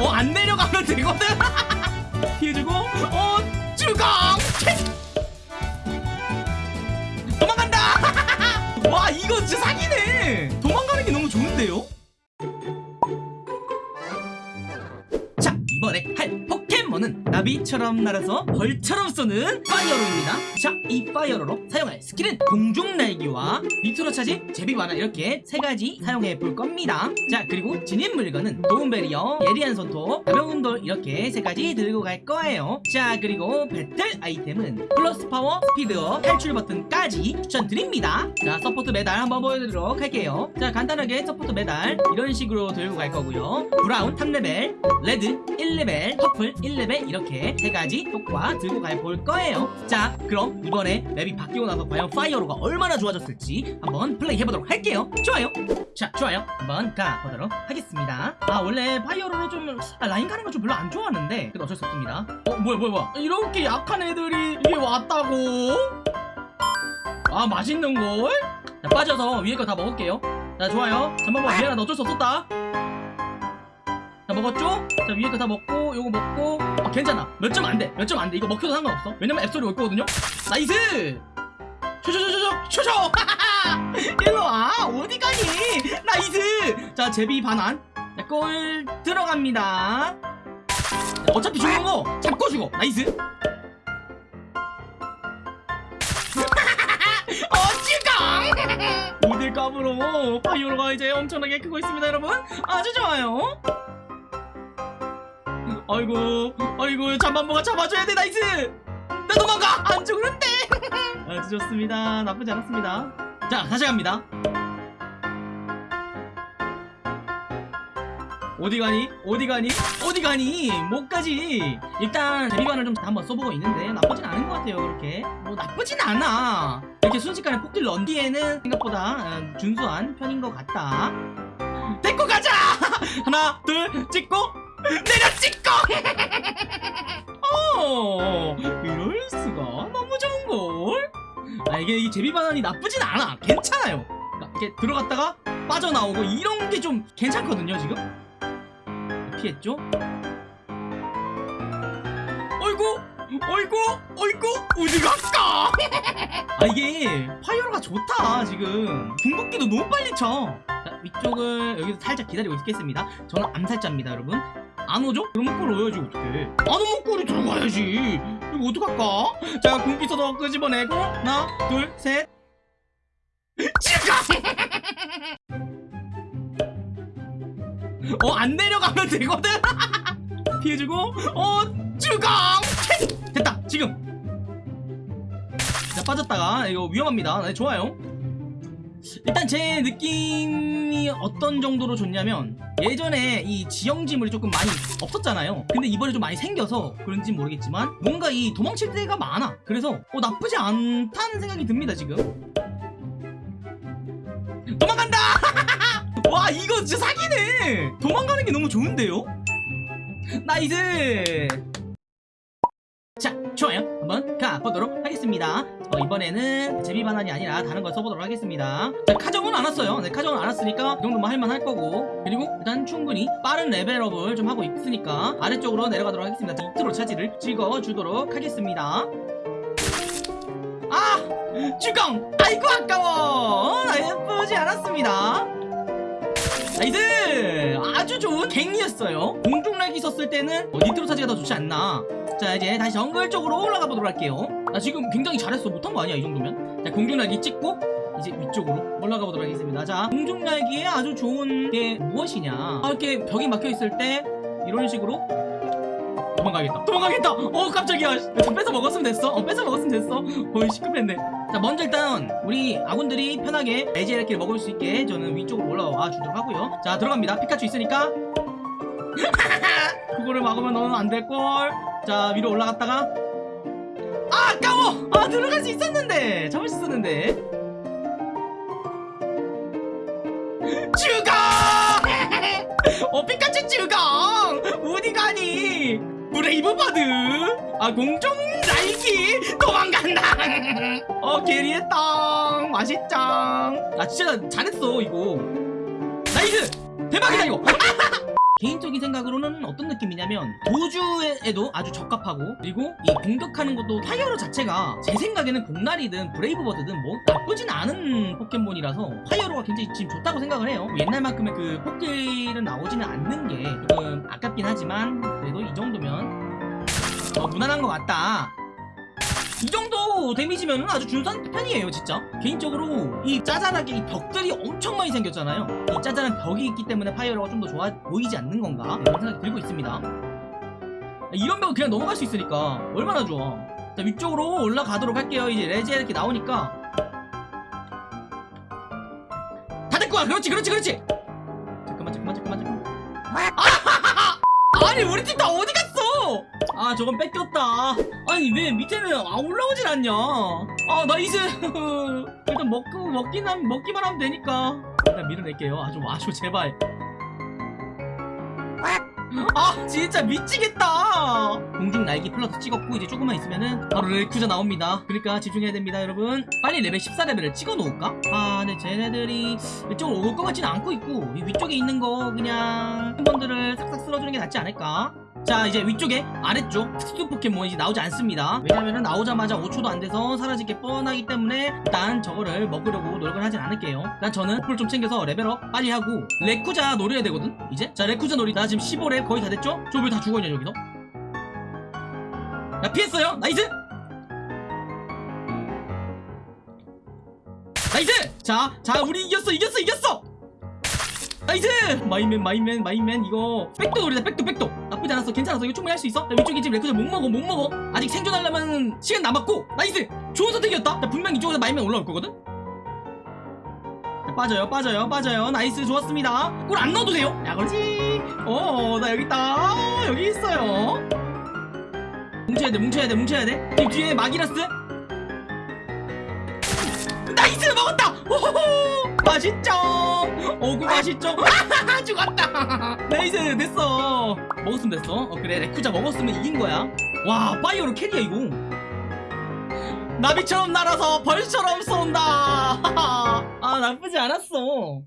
어 안 내려가면 되거든. 피해주고 어 주공 도망간다! 와 이거 진짜 사기네. 도망가는 게 너무 좋은데요 할 포켓몬은 나비처럼 날아서 벌처럼 쏘는 파이어로입니다. 자 이 파이어로로 사용할 skill은 공중 날기와 니트로 차지 제비반환 이렇게 세 가지 사용해 볼 겁니다. 자 그리고 지닌 물건은 도움배리어 예리한 손톱 가벼운 돌 이렇게 세 가지 들고 갈 거예요. 자 그리고 배틀 아이템은 플러스 파워 스피드업 탈출 버튼까지 추천드립니다. 자 support 메달 한번 보여드리도록 할게요. 자 간단하게 support 메달 이런 식으로 들고 갈 거고요. brown 3레벨 red 1레벨 purple 1레벨 이렇게 세 가지 효과 들고 가볼 거예요. 자 그럼 이번에 map이 바뀌고 나서 과연 파이어로가 얼마나 좋아졌을지 한번 플레이 해보도록 할게요. 좋아요. 자 좋아요. 한번 가보도록 하겠습니다. 아 원래 파이어로로 좀 아, 라인 가는 거 좀 별로 안 좋아하는데 근데 어쩔 수 없습니다. 어 뭐야 뭐야 뭐야. 이렇게 약한 애들이 이게 왔다고? 아 맛있는걸? 자 빠져서 위에 거 다 먹을게요. 자 좋아요. 잠깐만 미안하다. 어쩔 수 없었다 자 먹었죠? 자 위에 거 다 먹고 요거 먹고. 아 괜찮아. 몇 점 안돼. 몇 점 안돼. 이거 먹혀도 상관없어. 왜냐면 앱솔이 올 거거든요? nice! 쇼쇼쇼쇼쇼 쇼쇼 일로와. 어디 가니? nice! 자 제비반환. 자, 골 들어갑니다. 자, 어차피 죽는 거 잡고 죽어 nice. 어찌가! 모델값으로 파이어로가 이제 엄청나게 크고 있습니다 여러분. 아주 좋아요 아이고 아이고 잠만보가 잡아줘야 돼 nice! 나 도망가! 안 죽는데! 아주 좋습니다. 나쁘지 않았습니다. 자 다시 갑니다. 어디 가니? 어디 가니? 어디 가니? 못 가지. 일단 제비반환을 좀 한번 써보고 있는데 나쁘진 않은 것 같아요 그렇게. 뭐 나쁘진 않아. 이렇게 순식간에 폭딜 넣은 뒤에는 생각보다 어, 준수한 편인 것 같다. 데리고 가자! 하나 둘 찍고 이게 이 제비반환이 나쁘진 않아. 괜찮아요. 이렇게 들어갔다가 빠져나오고 이런 게 좀 괜찮거든요 지금. 피했죠? 어이구! 어이구! 어이구! 어디 갈까! 아 이게 파이어가 좋다 지금. 궁극기도 너무 빨리 쳐. 자, 위쪽을 여기서 살짝 기다리고 있겠습니다. 저는 암살자입니다 여러분. 안 오죠? 그러면 골 넣어야지 어떡해 안 오면 골이 들어가야지 이거 어떡할까? 자 궁기서도 끄집어내고 하나 둘셋. 지금 어안 내려가면 되거든? 피해주고 어 주공 됐다 지금. 자 빠졌다가 이거 위험합니다. 네 좋아요 일단 제 느낌이 어떤 정도로 좋냐면 예전에 이 지형지물이 조금 많이 없었잖아요. 근데 이번에 좀 많이 생겨서 그런지 모르겠지만 뭔가 이 도망칠 때가 많아. 그래서 어 나쁘지 않다는 생각이 듭니다 지금. 도망간다! 와 이거 진짜 사기네! 도망가는 게 너무 좋은데요? nice! 자 좋아요? 한번 가보도록 하겠습니다. 어, 이번에는 제비반환이 아니라 다른 걸 써보도록 하겠습니다. 자 카정은 안 왔어요. 네 카정은 안 왔으니까 이 정도만 할만 할 거고. 그리고 일단 충분히 빠른 레벨업을 좀 하고 있으니까 아래쪽으로 내려가도록 하겠습니다. 니트로 차지를 찍어주도록 하겠습니다. 아! 주공! 아이고 아까워! 나쁘지 않았습니다. nice! 아주 좋은 갱이었어요. 공중날기 썼을 때는 어, 니트로 차지가 더 좋지 않나 자 이제 다시 정글 쪽으로 올라가 보도록 할게요. 나 지금 굉장히 잘했어. 못한 거 아니야 이 정도면? 자 공중날기 찍고 이제 위쪽으로 올라가 보도록 하겠습니다. 자 공중날기에 아주 좋은 게 무엇이냐? 아, 이렇게 벽이 막혀 있을 때 이런 식으로 도망가겠다. 도망가겠다! 어 깜짝이야. 좀 뺏어 먹었으면 됐어. 어 뺏어 먹었으면 됐어. 어이 시급했네. 자 먼저 일단 우리 아군들이 편하게 에지에르키를 먹을 수 있게 저는 위쪽으로 올라와 주도록 하고요. 자 들어갑니다. 피카츄 있으니까 그거를 막으면 너는 안 될걸? 자 위로 올라갔다가. 아 아까워! 아 들어갈 수 있었는데! 잡을 수 있었는데. 죽어 어 피카츄 죽어 어디 가니? 브레이브 버드 아 공중 날기! 도망간다! 어 게리했다. 맛있짱 아 진짜 잘했어 이거. nice! 대박이다 이거 개인적인 생각으로는 어떤 느낌이냐면 도주에도 아주 적합하고 그리고 이 공격하는 것도 파이어로 자체가 제 생각에는 공날이든 브레이브버드든 뭐 나쁘진 않은 포켓몬이라서 파이어로가 굉장히 지금 좋다고 생각을 해요. 뭐 옛날만큼의 그 폭딜은 나오지는 않는 게 조금 아깝긴 하지만 그래도 이 정도면 어, 무난한 것 같다 이 정도 데미지면 아주 준수한 편이에요 진짜. 개인적으로 이 짜잘하게 이 벽들이 엄청 많이 생겼잖아요. 이 짜잘한 벽이 있기 때문에 파이어로가 좀 더 좋아 보이지 않는 건가? 이런 생각이 들고 있습니다. 이런 벽은 그냥 넘어갈 수 있으니까 얼마나 좋아. 자 위쪽으로 올라가도록 할게요. 이제 레제 이렇게 나오니까. 다 됐고 그렇지 그렇지 그렇지! 잠깐만 잠깐만 잠깐만 잠깐만. 아, 아니 우리 팀 다 어디 갔어 아 저건 뺏겼다. 아니 왜 밑에는 아 올라오질 않냐? 아 nice 일단 먹고 먹긴 하면 먹기만 하면 되니까. 일단 밀어낼게요. 아주 아주 제발. 아 진짜 미치겠다. 공중 날기 플러스 찍었고 이제 조금만 있으면은 바로 레쿠자 나옵니다. 그러니까 집중해야 됩니다 여러분. 빨리 레벨 14레벨을 찍어 놓을까? 아 근데 쟤네들이 이쪽으로 올 것 같지는 않고 있고 이 위쪽에 있는 거 그냥 팀원들을 싹싹 쓸어주는 게 낫지 않을까? 자 이제 위쪽에 아래쪽 특수 포켓몬이 나오지 않습니다. 왜냐면은 나오자마자 5초도 안 돼서 사라질 게 뻔하기 때문에 일단 저거를 먹으려고 노력을 하진 않을게요. 일단 저는 풀 좀 챙겨서 레벨업 빨리 하고 레쿠자 노려야 되거든 이제? 자 레쿠자 노려. 나 지금 15렙 거의 다 됐죠? 저 왜 다 죽어있냐 여기서? 야 피했어요? nice! nice! 자, 자 우리 이겼어 이겼어 이겼어 nice! 마임맨 마임맨 마임맨 이거. 백도 노리다 백도 백도. 나쁘지 않았어. 괜찮았어. 이거 충분히 할 수 있어. 자, 위쪽에 지금 레쿠자 못 먹어 못 먹어. 아직 생성하려면 시간 남았고. nice! 좋은 선택이었다. 자, 분명 이쪽에서 마임맨 올라올 거거든? 자, 빠져요 빠져요 빠져요. nice 좋았습니다. 골 안 넣어도 돼요? 야 그렇지. 어나 여기 있다. 어, 여기 있어요. 뭉쳐야 돼 뭉쳐야 돼 뭉쳐야 돼. 뒤에 마기라스? Nice! 먹었다! 오호호 맛있죠? 오구 맛있죠? 죽었다. Nice 됐어. 먹었으면 됐어. 어 그래 레쿠자 먹었으면 이긴 거야. 와 파이어로 carry야 이거. 나비처럼 날아서 벌처럼 쏜다. 아 나쁘지 않았어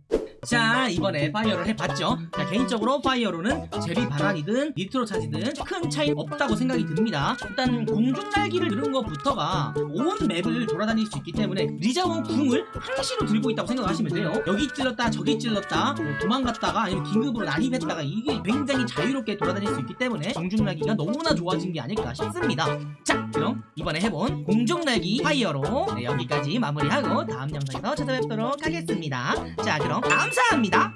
자 이번에 파이어를 해봤죠? 자 개인적으로 파이어로는 제비반환이든 니트로 차지든 큰 차이 없다고 생각이 듭니다. 일단 공중 날기를 누른 것부터가 온 map을 돌아다닐 수 있기 때문에 리자몽 궁을 항시로 들고 있다고 생각하시면 돼요. 여기 찔렀다 저기 찔렀다 뭐 도망갔다가 아니면 긴급으로 난입했다가 이게 굉장히 자유롭게 돌아다닐 수 있기 때문에 공중 날기가 너무나 좋아진 게 아닐까 싶습니다. 자 그럼 이번에 해본 공중 날기 파이어로 네, 여기까지 마무리하고 다음 영상에서 찾아뵙도록 하겠습니다. 자 그럼 감사합니다